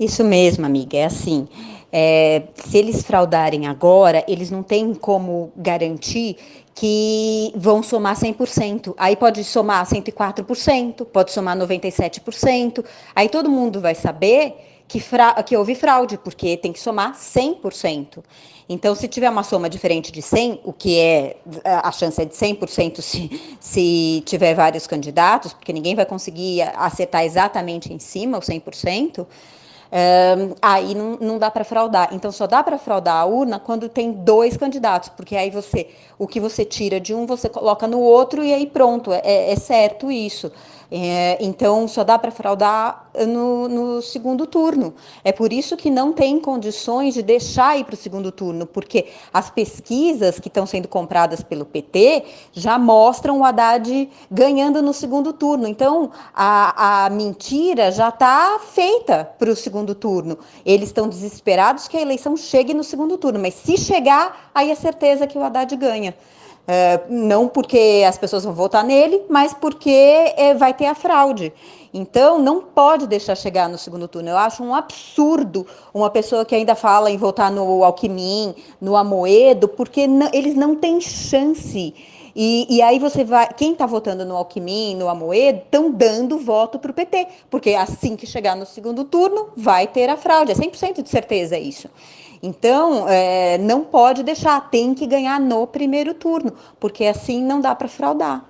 Isso mesmo, amiga, é assim. É, se eles fraudarem agora, eles não têm como garantir que vão somar 100%. Aí pode somar 104%, pode somar 97%. Aí todo mundo vai saber que, que houve fraude, porque tem que somar 100%. Então, se tiver uma soma diferente de 100, o que é a chance é de 100% se, se tiver vários candidatos, porque ninguém vai conseguir acertar exatamente em cima o 100%, aí não, não dá para fraudar. Então só dá para fraudar a urna quando tem dois candidatos, porque aí você o que você tira de um você coloca no outro e aí pronto, é, é certo isso. É, então, só dá para fraudar no, no, segundo turno. É por isso que não tem condições de deixar ir para o segundo turno, porque as pesquisas que estão sendo compradas pelo PT já mostram o Haddad ganhando no segundo turno. Então, a, a mentira já está feita para o segundo turno. Eles estão desesperados que a eleição chegue no segundo turno, mas se chegar, aí é certeza que o Haddad ganha. É, não porque as pessoas vão votar nele, mas porque é, vai ter a fraude. Então, não pode deixar chegar no segundo turno. Eu acho um absurdo uma pessoa que ainda fala em votar no Alckmin, no Amoedo, porque não, eles não têm chance. E, e, aí você vai, quem está votando no Alckmin, no Amoedo, estão dando voto para o PT, porque assim que chegar no segundo turno, vai ter a fraude, é 100% de certeza isso. Então, é, não pode deixar, tem que ganhar no primeiro turno, porque assim não dá para fraudar.